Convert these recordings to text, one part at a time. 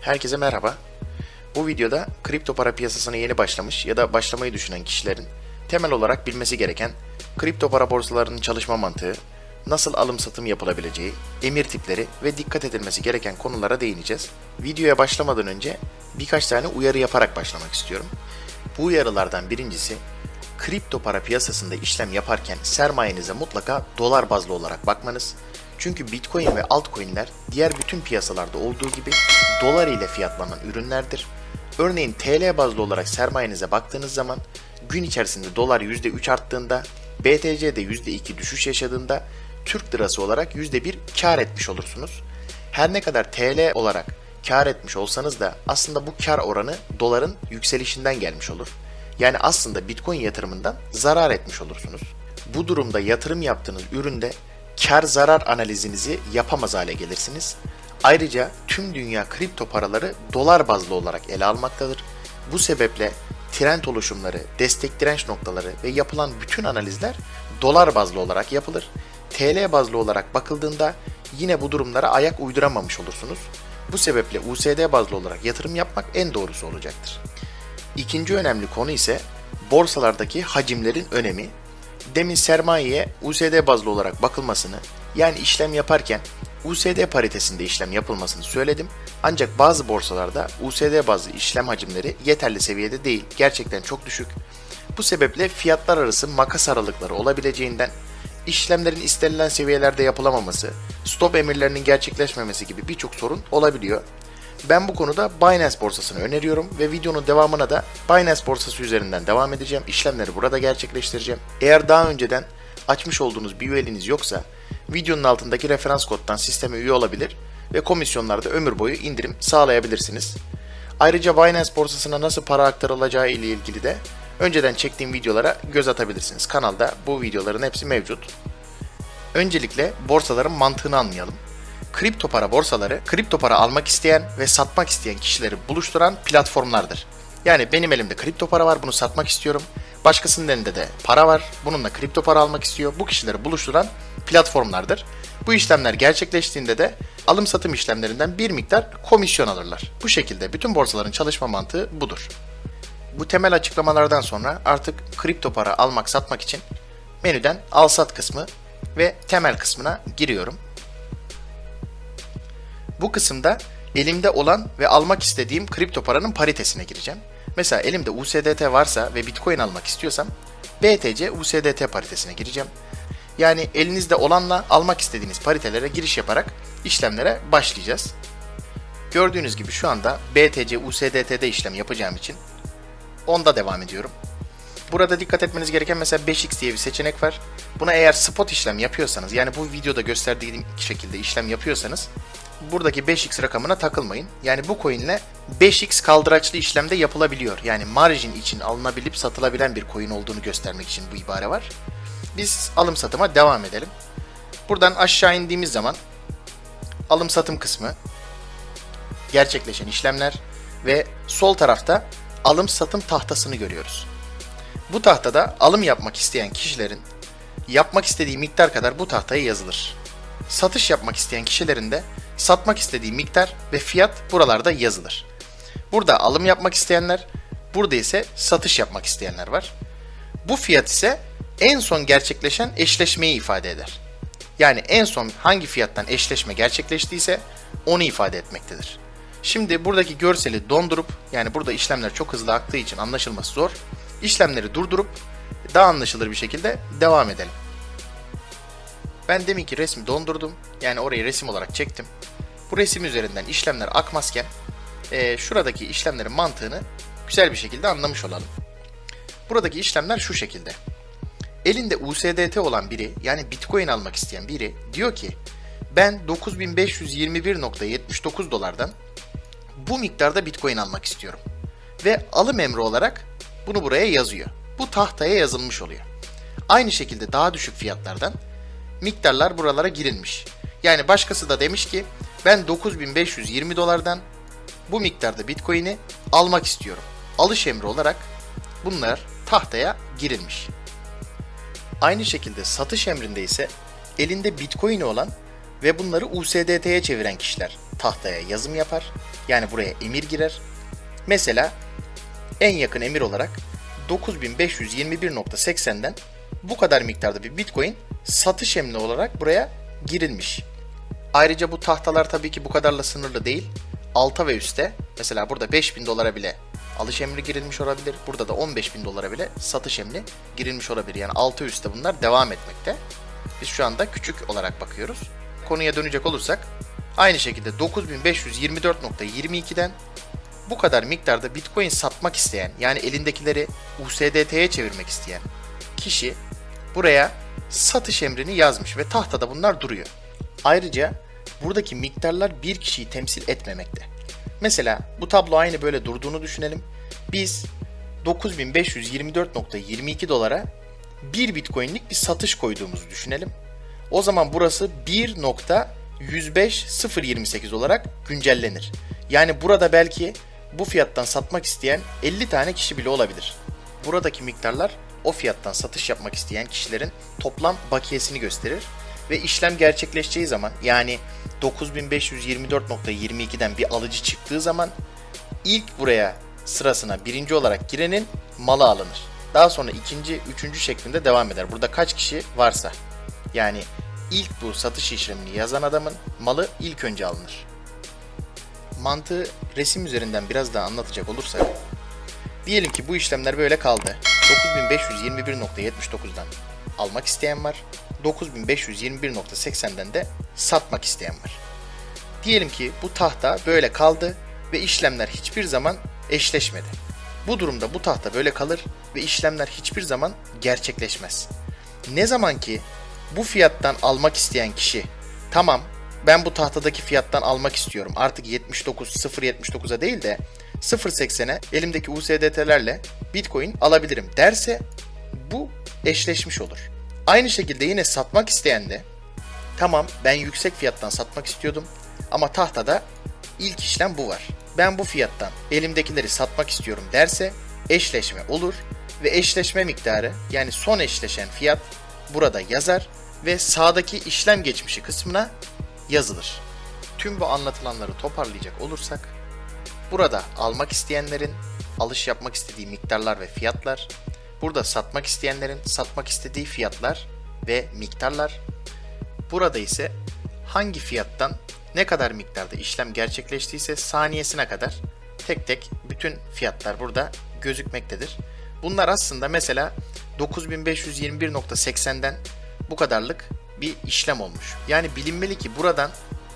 Herkese merhaba. Bu videoda kripto para piyasasına yeni başlamış ya da başlamayı düşünen kişilerin temel olarak bilmesi gereken kripto para borsalarının çalışma mantığı, nasıl alım satım yapılabileceği, emir tipleri ve dikkat edilmesi gereken konulara değineceğiz. Videoya başlamadan önce birkaç tane uyarı yaparak başlamak istiyorum. Bu uyarılardan birincisi, kripto para piyasasında işlem yaparken sermayenize mutlaka dolar bazlı olarak bakmanız. Çünkü Bitcoin ve altcoin'ler diğer bütün piyasalarda olduğu gibi dolar ile fiyatlanan ürünlerdir. Örneğin TL bazlı olarak sermayenize baktığınız zaman gün içerisinde dolar %3 arttığında, BTC'de %2 düşüş yaşadığında Türk lirası olarak %1 kar etmiş olursunuz. Her ne kadar TL olarak kar etmiş olsanız da aslında bu kar oranı doların yükselişinden gelmiş olur. Yani aslında Bitcoin yatırımından zarar etmiş olursunuz. Bu durumda yatırım yaptığınız üründe kar zarar analizinizi yapamaz hale gelirsiniz. Ayrıca tüm dünya kripto paraları dolar bazlı olarak ele almaktadır. Bu sebeple trend oluşumları, destek direnç noktaları ve yapılan bütün analizler dolar bazlı olarak yapılır. TL bazlı olarak bakıldığında yine bu durumlara ayak uyduramamış olursunuz. Bu sebeple USD bazlı olarak yatırım yapmak en doğrusu olacaktır. İkinci önemli konu ise borsalardaki hacimlerin önemi. Demin sermayeye USD bazlı olarak bakılmasını, yani işlem yaparken USD paritesinde işlem yapılmasını söyledim. Ancak bazı borsalarda USD bazlı işlem hacimleri yeterli seviyede değil, gerçekten çok düşük. Bu sebeple fiyatlar arası makas aralıkları olabileceğinden işlemlerin istenilen seviyelerde yapılamaması, stop emirlerinin gerçekleşmemesi gibi birçok sorun olabiliyor. Ben bu konuda Binance borsasını öneriyorum ve videonun devamına da Binance borsası üzerinden devam edeceğim. İşlemleri burada gerçekleştireceğim. Eğer daha önceden açmış olduğunuz bir üyeliğiniz yoksa videonun altındaki referans koddan sisteme üye olabilir ve komisyonlarda ömür boyu indirim sağlayabilirsiniz. Ayrıca Binance borsasına nasıl para aktarılacağı ile ilgili de önceden çektiğim videolara göz atabilirsiniz. Kanalda bu videoların hepsi mevcut. Öncelikle borsaların mantığını anlayalım. Kripto para borsaları, kripto para almak isteyen ve satmak isteyen kişileri buluşturan platformlardır. Yani benim elimde kripto para var, bunu satmak istiyorum. Başkasının elinde de para var, bununla kripto para almak istiyor. Bu kişileri buluşturan platformlardır. Bu işlemler gerçekleştiğinde de alım satım işlemlerinden bir miktar komisyon alırlar. Bu şekilde bütün borsaların çalışma mantığı budur. Bu temel açıklamalardan sonra artık kripto para almak satmak için menüden al sat kısmı ve temel kısmına giriyorum. Bu kısımda elimde olan ve almak istediğim kripto paranın paritesine gireceğim. Mesela elimde USDT varsa ve Bitcoin almak istiyorsam BTC USDT paritesine gireceğim. Yani elinizde olanla almak istediğiniz paritelere giriş yaparak işlemlere başlayacağız. Gördüğünüz gibi şu anda BTC USDT'de işlem yapacağım için onda devam ediyorum. Burada dikkat etmeniz gereken mesela 5x diye bir seçenek var. Buna eğer spot işlem yapıyorsanız yani bu videoda gösterdiğim şekilde işlem yapıyorsanız buradaki 5x rakamına takılmayın. Yani bu coin ile 5x kaldıraçlı işlemde yapılabiliyor. Yani margin için alınabilip satılabilen bir coin olduğunu göstermek için bu ibare var. Biz alım satıma devam edelim. Buradan aşağı indiğimiz zaman alım satım kısmı, gerçekleşen işlemler ve sol tarafta alım satım tahtasını görüyoruz. Bu tahtada alım yapmak isteyen kişilerin yapmak istediği miktar kadar bu tahtaya yazılır. Satış yapmak isteyen kişilerin de satmak istediği miktar ve fiyat buralarda yazılır. Burada alım yapmak isteyenler, burada ise satış yapmak isteyenler var. Bu fiyat ise en son gerçekleşen eşleşmeyi ifade eder. Yani en son hangi fiyattan eşleşme gerçekleştiyse onu ifade etmektedir. Şimdi buradaki görseli dondurup yani burada işlemler çok hızlı aktığı için anlaşılması zor. İşlemleri durdurup daha anlaşılır bir şekilde devam edelim. Ben deminki resmi dondurdum. Yani orayı resim olarak çektim. Bu resim üzerinden işlemler akmazken e, şuradaki işlemlerin mantığını güzel bir şekilde anlamış olalım. Buradaki işlemler şu şekilde. Elinde USDT olan biri yani Bitcoin almak isteyen biri diyor ki ben 9521.79 dolardan bu miktarda Bitcoin almak istiyorum. Ve alım emri olarak bunu buraya yazıyor. Bu tahtaya yazılmış oluyor. Aynı şekilde daha düşük fiyatlardan miktarlar buralara girilmiş. Yani başkası da demiş ki ben 9520 dolardan bu miktarda Bitcoin'i almak istiyorum. Alış emri olarak bunlar tahtaya girilmiş. Aynı şekilde satış emrinde ise elinde Bitcoin'i olan ve bunları USDT'ye çeviren kişiler tahtaya yazım yapar. Yani buraya emir girer. Mesela en yakın emir olarak 9521.80'den bu kadar miktarda bir Bitcoin satış emri olarak buraya girilmiş. Ayrıca bu tahtalar tabii ki bu kadarla sınırlı değil. Alta ve üste mesela burada 5000 dolara bile alış emri girilmiş olabilir. Burada da 15.000 dolara bile satış emri girilmiş olabilir. Yani altı üstte bunlar devam etmekte. Biz şu anda küçük olarak bakıyoruz. Konuya dönecek olursak aynı şekilde 9524.22'den bu kadar miktarda Bitcoin satmak isteyen yani elindekileri USDT'ye çevirmek isteyen kişi buraya satış emrini yazmış ve tahtada bunlar duruyor. Ayrıca buradaki miktarlar bir kişiyi temsil etmemekte. Mesela bu tablo aynı böyle durduğunu düşünelim. Biz 9524.22 dolara 1 Bitcoin'lik bir satış koyduğumuzu düşünelim. O zaman burası 1.105.028 olarak güncellenir. Yani burada belki bu fiyattan satmak isteyen 50 tane kişi bile olabilir. Buradaki miktarlar o fiyattan satış yapmak isteyen kişilerin toplam bakiyesini gösterir ve işlem gerçekleşeceği zaman yani 9524.22'den bir alıcı çıktığı zaman ilk buraya sırasına birinci olarak girenin malı alınır. Daha sonra ikinci, üçüncü şeklinde devam eder. Burada kaç kişi varsa. Yani ilk bu satış işlemini yazan adamın malı ilk önce alınır. Mantığı resim üzerinden biraz daha anlatacak olursak, diyelim ki bu işlemler böyle kaldı. 9521.79'dan almak isteyen var. 9521.80'den de satmak isteyen var. Diyelim ki bu tahta böyle kaldı ve işlemler hiçbir zaman eşleşmedi. Bu durumda bu tahta böyle kalır ve işlemler hiçbir zaman gerçekleşmez. Ne zaman ki bu fiyattan almak isteyen kişi tamam ben bu tahtadaki fiyattan almak istiyorum artık 79 0.79'a değil de 0.80'e elimdeki USDT'lerle Bitcoin alabilirim derse bu eşleşmiş olur. Aynı şekilde yine satmak isteyen de tamam ben yüksek fiyattan satmak istiyordum ama tahtada ilk işlem bu var. Ben bu fiyattan elimdekileri satmak istiyorum derse eşleşme olur ve eşleşme miktarı yani son eşleşen fiyat burada yazar ve sağdaki işlem geçmişi kısmına yazılır. Tüm bu anlatılanları toparlayacak olursak burada almak isteyenlerin alış yapmak istediği miktarlar ve fiyatlar, burada satmak isteyenlerin satmak istediği fiyatlar ve miktarlar, burada ise hangi fiyattan ne kadar miktarda işlem gerçekleştiyse saniyesine kadar tek tek bütün fiyatlar burada gözükmektedir. Bunlar aslında mesela 9521.80'den bu kadarlık bir işlem olmuş. Yani bilinmeli ki buradan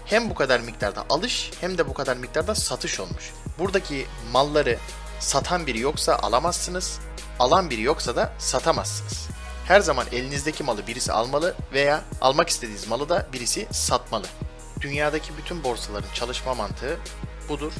hem bu kadar miktarda alış hem de bu kadar miktarda satış olmuş. Buradaki malları satan biri yoksa alamazsınız, alan biri yoksa da satamazsınız. Her zaman elinizdeki malı birisi almalı veya almak istediğiniz malı da birisi satmalı. Dünyadaki bütün borsaların çalışma mantığı budur.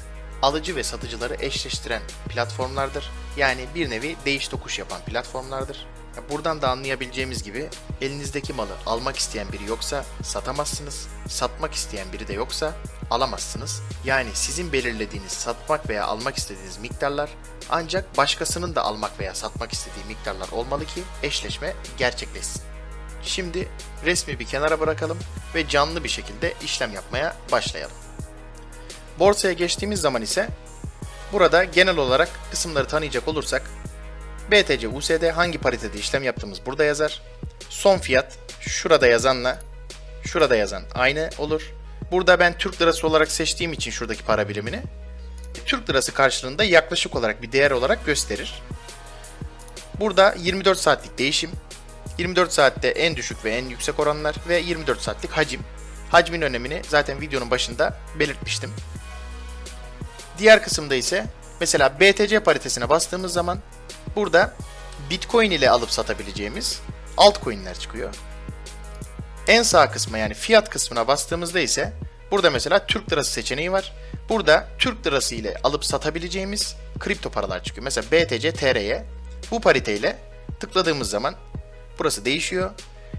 Alıcı ve satıcıları eşleştiren platformlardır. Yani bir nevi değiş tokuş yapan platformlardır. Buradan da anlayabileceğimiz gibi elinizdeki malı almak isteyen biri yoksa satamazsınız, satmak isteyen biri de yoksa alamazsınız. Yani sizin belirlediğiniz satmak veya almak istediğiniz miktarlar ancak başkasının da almak veya satmak istediği miktarlar olmalı ki eşleşme gerçekleşsin. Şimdi resmi bir kenara bırakalım ve canlı bir şekilde işlem yapmaya başlayalım. Borsaya geçtiğimiz zaman ise burada genel olarak kısımları tanıyacak olursak BTC USD hangi paritede işlem yaptığımız burada yazar. Son fiyat şurada yazanla şurada yazan aynı olur. Burada ben Türk lirası olarak seçtiğim için şuradaki para birimini Türk lirası karşılığında yaklaşık olarak bir değer olarak gösterir. Burada 24 saatlik değişim, 24 saatte en düşük ve en yüksek oranlar ve 24 saatlik hacim. Hacmin önemini zaten videonun başında belirtmiştim. Diğer kısımda ise mesela BTC paritesine bastığımız zaman burada Bitcoin ile alıp satabileceğimiz altcoin'ler çıkıyor. En sağ kısma yani fiyat kısmına bastığımızda ise burada mesela Türk lirası seçeneği var. Burada Türk lirası ile alıp satabileceğimiz kripto paralar çıkıyor. Mesela BTC TR'ye bu pariteyle tıkladığımız zaman burası değişiyor.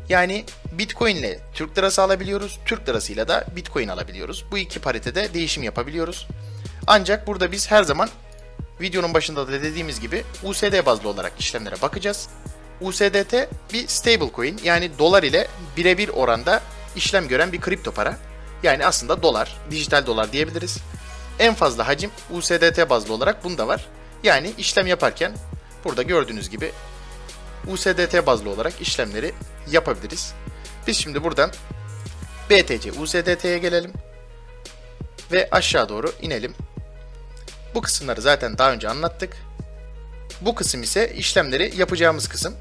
Yani Bitcoin ile Türk lirası alabiliyoruz. Türk lirasıyla da Bitcoin alabiliyoruz. Bu iki paritede değişim yapabiliyoruz. Ancak burada biz her zaman videonun başında da dediğimiz gibi USD bazlı olarak işlemlere bakacağız. USDT bir stable coin yani dolar ile birebir oranda işlem gören bir kripto para. Yani aslında dolar, dijital dolar diyebiliriz. En fazla hacim USDT bazlı olarak bunda var. Yani işlem yaparken burada gördüğünüz gibi USDT bazlı olarak işlemleri yapabiliriz. Biz şimdi buradan BTC USDT'ye gelelim ve aşağı doğru inelim. Bu kısımları zaten daha önce anlattık. Bu kısım ise işlemleri yapacağımız kısım.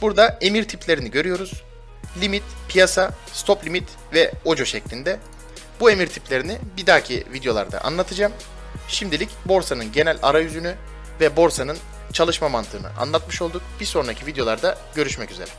Burada emir tiplerini görüyoruz. Limit, piyasa, stop limit ve ojo şeklinde. Bu emir tiplerini bir dahaki videolarda anlatacağım. Şimdilik borsanın genel arayüzünü ve borsanın çalışma mantığını anlatmış olduk. Bir sonraki videolarda görüşmek üzere.